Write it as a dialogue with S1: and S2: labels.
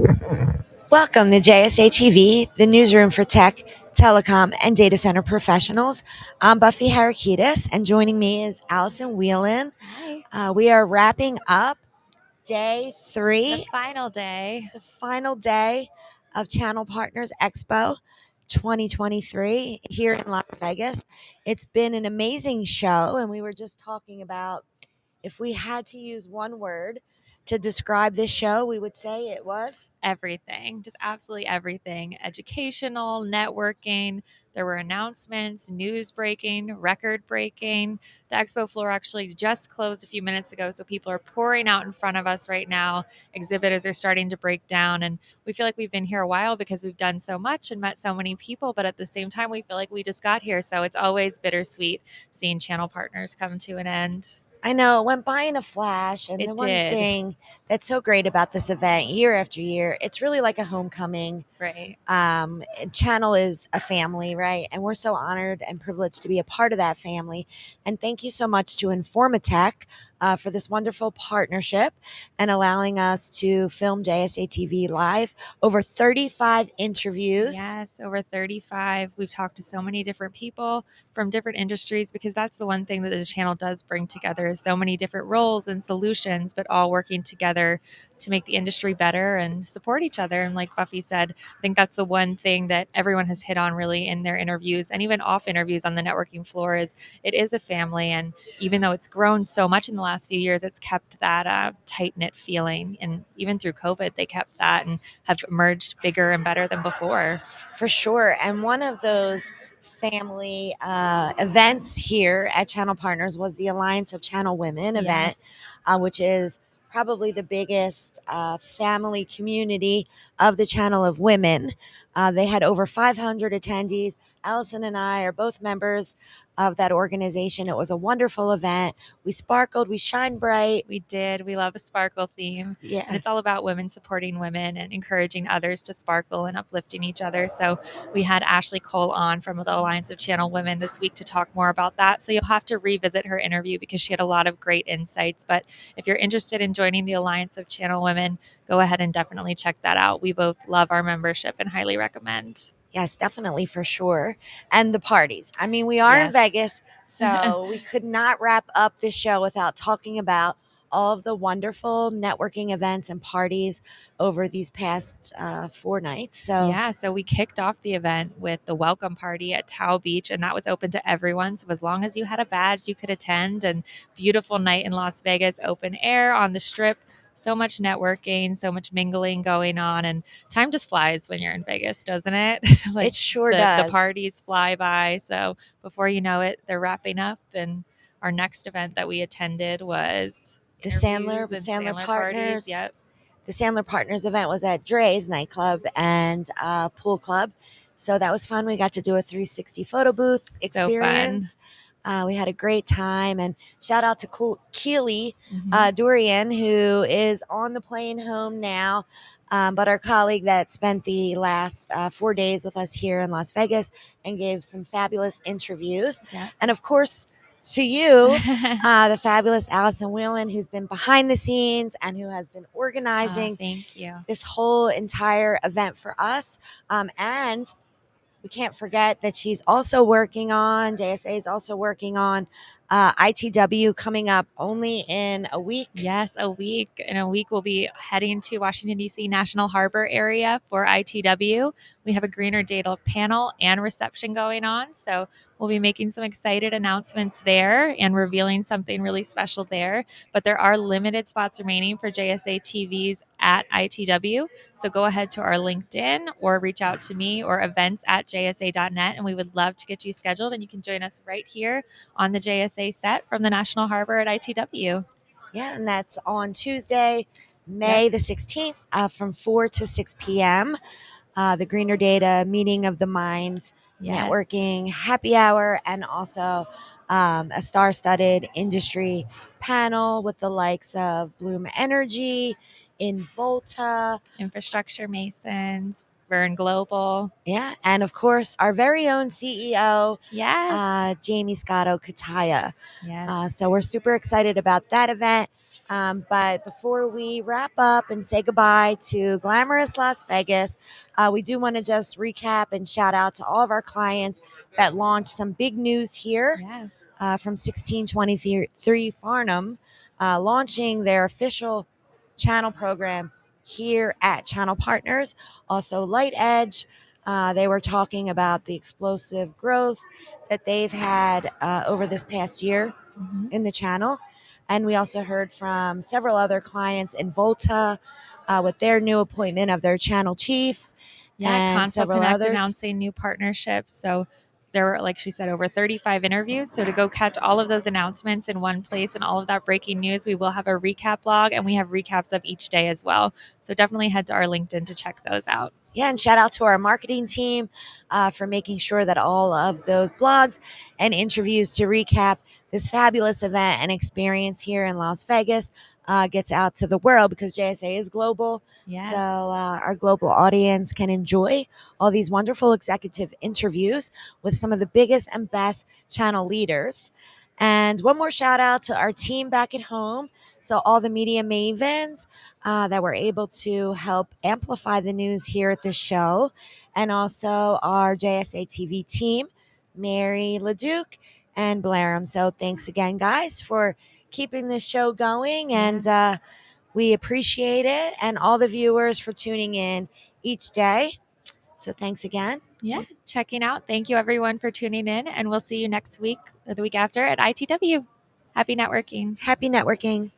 S1: Welcome to JSA TV, the newsroom for tech, telecom, and data center professionals. I'm Buffy Harakitis, and joining me is Allison Whelan.
S2: Hi.
S1: Uh, we are wrapping up day three,
S2: The final day.
S1: the final day of Channel Partners Expo 2023 here in Las Vegas. It's been an amazing show, and we were just talking about if we had to use one word to describe this show, we would say it was.
S2: Everything, just absolutely everything. Educational, networking. There were announcements, news breaking, record breaking. The expo floor actually just closed a few minutes ago, so people are pouring out in front of us right now. Exhibitors are starting to break down, and we feel like we've been here a while because we've done so much and met so many people. But at the same time, we feel like we just got here, so it's always bittersweet seeing channel partners come to an end.
S1: I know it went by in a flash. And
S2: It
S1: the one
S2: did.
S1: thing that's so great about this event year after year, it's really like a homecoming.
S2: Right.
S1: Um, Channel is a family, right? And we're so honored and privileged to be a part of that family. And thank you so much to Informa Tech uh, for this wonderful partnership and allowing us to film JSA TV live. Over 35 interviews.
S2: Yes, over 35. We've talked to so many different people from different industries because that's the one thing that the channel does bring together is so many different roles and solutions, but all working together to make the industry better and support each other. And like Buffy said, I think that's the one thing that everyone has hit on really in their interviews and even off interviews on the networking floor is it is a family. And even though it's grown so much in the last few years, it's kept that uh, tight knit feeling. And even through COVID, they kept that and have emerged bigger and better than before.
S1: For sure. And one of those family uh, events here at Channel Partners was the Alliance of Channel Women event,
S2: Yes.
S1: uh, which is probably the biggest uh, family community of the Channel of Women. Uh, they had over 500 attendees. Allison and I are both members of that organization. It was a wonderful event. We sparkled, we shine bright.
S2: We did. We love a sparkle theme. And
S1: Yeah.
S2: it's all about women supporting women and encouraging others to sparkle and uplifting each other. So we had Ashley Cole on from the Alliance of Channel Women this week to talk more about that. So you'll have to revisit her interview because she had a lot of great insights. But if you're interested in joining the Alliance of Channel Women, go ahead and definitely check that out. We both love our membership and highly recommend.
S1: Yes, definitely for sure. And the parties. I mean, we are in Vegas, so we could not wrap up this show without talking about all of the wonderful networking events and parties over these past uh, four nights. So,
S2: Yeah, so we kicked off the event with the welcome party at Tao Beach, and that was open to everyone. So as long as you had a badge, you could attend. And beautiful night in Las Vegas, open air on the strip. So much networking, so much mingling going on, and time just flies when you're in Vegas, doesn't it? like
S1: it sure
S2: the,
S1: does.
S2: the parties fly by. So before you know it, they're wrapping up. And our next event that we attended was
S1: The Sandler- the
S2: and
S1: Sandler
S2: parties.
S1: Partners.
S2: Yep.
S1: the Sandler Partners event was at Drai's nightclub and uh, pool club. So that was fun. We got to do a 360 photo booth
S2: So
S1: experience. Uh, we had a great time. And shout out to cool Keely uh, Durian, who is on the plane home now, um, but our colleague that spent the last uh, four days with us here in Las Vegas and gave some fabulous interviews.
S2: Yeah.
S1: And of course, to you, uh, the fabulous Allison Whelan, who's been behind the scenes and who has been
S2: Oh,
S1: organizing
S2: thank you.
S1: this whole entire event for us. Um, and we can't forget that she's also working on, JSA is also working on uh, ITW coming up only in a week.
S2: Yes, a week. In a week, we'll be heading to Washington, D.C. National Harbor area for ITW. We have a Greener Data panel and reception going on. So we'll be making some excited announcements there and revealing something really special there. But there are limited spots remaining for JSA TVs at ITW. So go ahead to our LinkedIn or reach out to me or events at jsa.net. And we would love to get you scheduled. And you can join us right here on the JSA set from the National Harbor at ITW.
S1: Yeah, and that's on Tuesday, May the 16th uh, from 4 to 6 p.m. Uh, the Greener Data Meeting of the Minds
S2: Yes.
S1: networking happy hour and also um, a star-studded industry panel with the likes of Bloom Energy, Involta,
S2: Infrastructure Masons, Verne Global.
S1: yeah, and of course our very own CEO
S2: Yes.
S1: uh, Jaymie Scotto Cutaia.
S2: yes.
S1: Uh, so we're super excited about that event. Um, but before we wrap up and say goodbye to glamorous Las Vegas, uh, we do want to just recap and shout out to all of our clients that launched some big news here
S2: Yeah.
S1: uh, from 1623 Farnam, uh, launching their official channel program here at Channel Partners. Also, LightEdge, uh, they were talking about the explosive growth that they've had uh, over this past year
S2: Mhm.
S1: in the channel. And we also heard from several other clients Involta uh, with their new appointment of their channel chief.
S2: Yeah,
S1: and
S2: Console
S1: several
S2: Connect
S1: others.
S2: announcing new partnerships. So there were, like she said, over 35 interviews. So to go catch all of those announcements in one place and all of that breaking news, we will have a recap blog and we have recaps of each day as well. So definitely head to our LinkedIn to check those out.
S1: Yeah, and shout out to our marketing team uh, for making sure that all of those blogs and interviews to recap this fabulous event and experience here in Las Vegas uh, gets out to the world because JSA is global.
S2: Yes.
S1: So uh, our global audience can enjoy all these wonderful executive interviews with some of the biggest and best channel leaders. And one more shout out to our team back at home. So all the media mavens uh, that were able to help amplify the news here at the show, and also our JSA TV team, Mary LeDuc and Blairam. So thanks again, guys, for keeping this show going, and uh, we appreciate it, and all the viewers for tuning in each day. So thanks again.
S2: yeah, checking out. Thank you everyone for tuning in, and we'll see you next week or the week after at ITW. Happy networking.
S1: Happy networking.